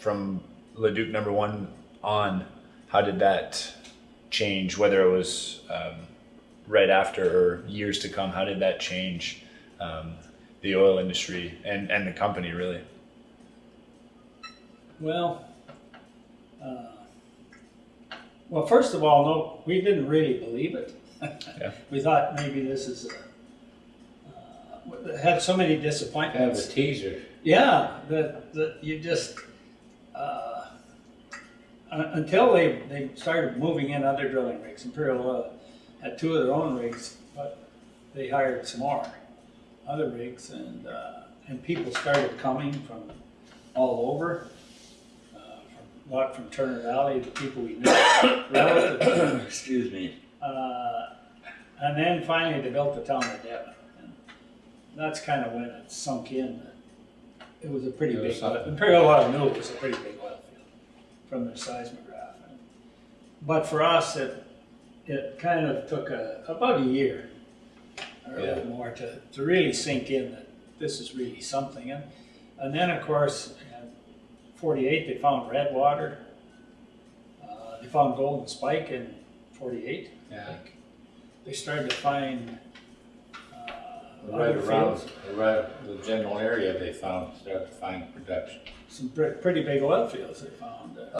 from Leduc number one on, how did that change? Whether it was um, right after or years to come, how did that change um, the oil industry and, and the company really? Well, uh, well, first of all, no, we didn't really believe it. Yeah. We thought maybe this is a, uh, had so many Kind of a disappointments. teaser. Yeah, that, that you just, uh, until they, they started moving in other drilling rigs, Imperial Oil had two of their own rigs, but they hired some more other rigs and, uh, and people started coming from all over. uh, from- A lot from Turner Valley, the people we knew. Excuse me. Uh, and then finally they built the town of Devon. And that's kind of when it sunk in that it was a pretty It was big, something. Imperial Oil knew it was a pretty big oil field from their seismograph. But for us, it, it kind of took a, about a year or a Yeah. little more to, to really sink in that this is really something. And, and then of course, in forty-eight, they found Redwater. Uh, they found golden spike in forty-eight. Yeah. They started to find, Right other around, fields, right, the general area they found, started to find production. some pre- pretty big oil fields they found. uh,